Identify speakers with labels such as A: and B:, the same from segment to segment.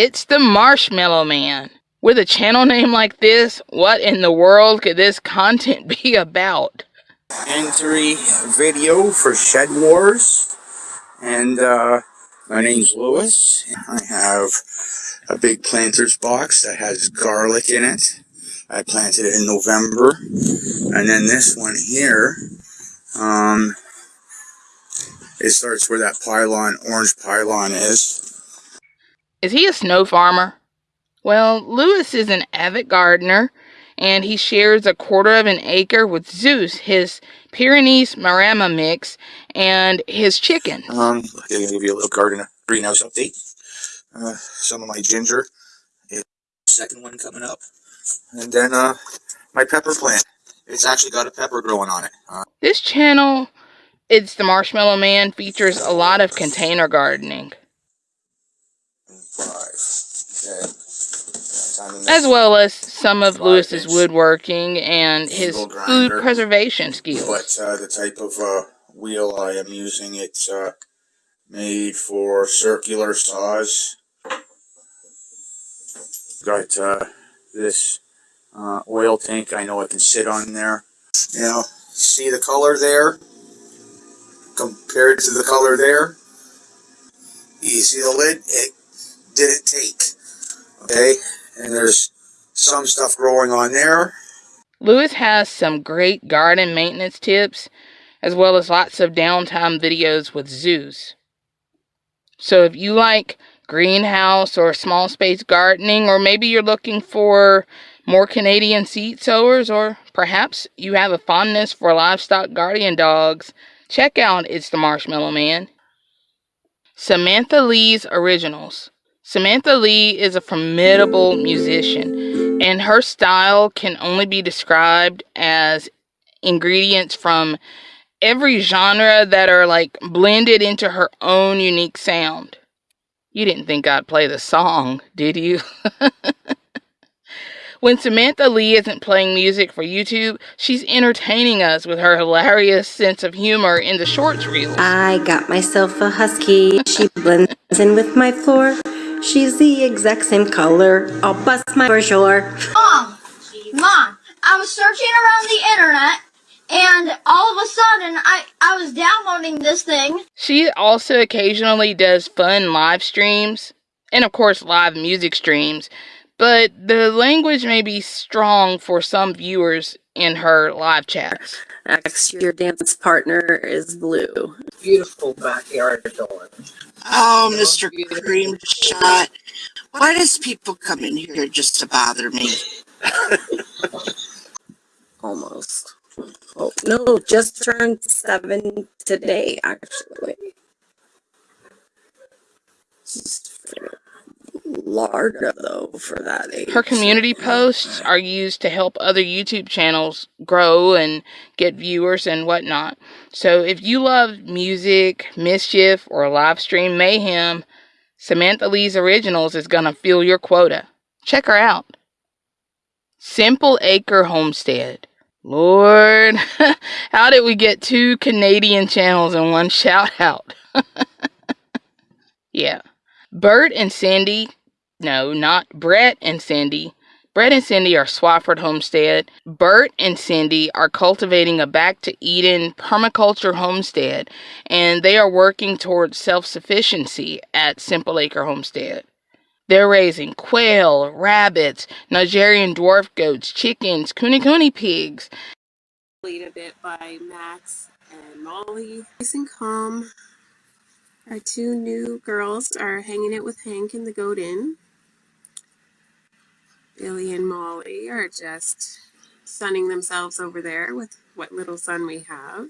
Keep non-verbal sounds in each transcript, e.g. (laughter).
A: It's the Marshmallow Man. With a channel name like this, what in the world could this content (laughs) be about?
B: Entry video for Shed Wars. And uh, my name's Lewis. I have a big planter's box that has garlic in it. I planted it in November. And then this one here, um, it starts where that pylon, orange pylon is.
A: Is he a snow farmer? Well, Lewis is an avid gardener, and he shares a quarter of an acre with Zeus, his Pyrenees Maremma mix, and his chickens.
B: Um, I'm to give you a little garden greenhouse update. Uh, some of my ginger. Second one coming up. And then uh, my pepper plant. It's actually got a pepper growing on it. Uh,
A: this channel, It's the Marshmallow Man, features a lot of container gardening. As well as some of Lewis's woodworking and his food preservation skills.
B: But uh, the type of uh, wheel I am using, it's uh, made for circular saws. Got uh, this uh, oil tank I know I can sit on there. You know, see the color there compared to the color there? You see the lid? It didn't take. Okay? and there's some stuff growing on there.
A: Lewis has some great garden maintenance tips, as well as lots of downtime videos with Zeus. So if you like greenhouse or small space gardening, or maybe you're looking for more Canadian seed sowers, or perhaps you have a fondness for livestock guardian dogs, check out It's the Marshmallow Man. Samantha Lee's Originals. Samantha Lee is a formidable musician, and her style can only be described as ingredients from every genre that are like blended into her own unique sound. You didn't think I'd play the song, did you? (laughs) when Samantha Lee isn't playing music for YouTube, she's entertaining us with her hilarious sense of humor in the shorts reels.
C: I got myself a husky. She blends in with my floor. She's the exact same color. I'll bust my for sure.
D: Mom, Mom, I was searching around the internet and all of a sudden I, I was downloading this thing.
A: She also occasionally does fun live streams and of course live music streams, but the language may be strong for some viewers in her live chats.
C: X, your dance partner is blue.
E: Beautiful backyard door.
F: Oh, Mr. Cream Shot. Why does people come in here just to bother me? (laughs)
C: Almost. Oh, no, just turned seven today, actually. Larga, though, for that age.
A: Her community posts are used to help other YouTube channels grow and get viewers and whatnot. So if you love music, mischief, or live stream mayhem, Samantha Lee's Originals is going to fill your quota. Check her out. Simple Acre Homestead. Lord, (laughs) how did we get two Canadian channels in one (laughs) shout out? (laughs) yeah. Bert and Cindy no, not Brett and Cindy. Brett and Cindy are Swafford Homestead. Bert and Cindy are cultivating a back to Eden permaculture homestead, and they are working towards self sufficiency at Simple Acre Homestead. They're raising quail, rabbits, Nigerian dwarf goats, chickens, kune pigs.
G: Lead a bit by Max and Molly. Nice and calm. Our two new girls are hanging out with Hank in the goat inn. Billy and Molly are just sunning themselves over there with what little sun we have.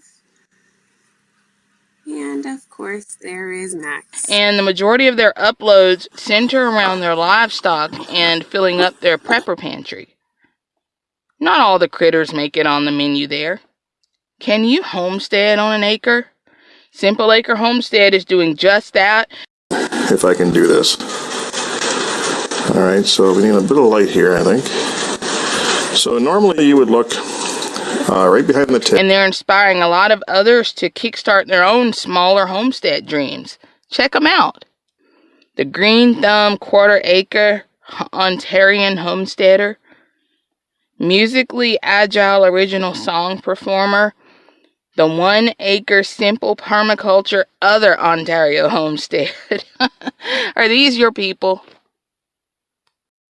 G: And of course, there is Max.
A: And the majority of their uploads center around their livestock and filling up their prepper pantry. Not all the critters make it on the menu there. Can you homestead on an acre? Simple Acre Homestead is doing just that.
H: If I can do this. All right, so we need a bit of light here, I think. So normally you would look uh, right behind the tip.
A: And they're inspiring a lot of others to kickstart their own smaller homestead dreams. Check them out. The Green Thumb Quarter Acre Ontarian Homesteader. Musically agile original song performer. The One Acre Simple Permaculture Other Ontario Homestead. (laughs) Are these your people?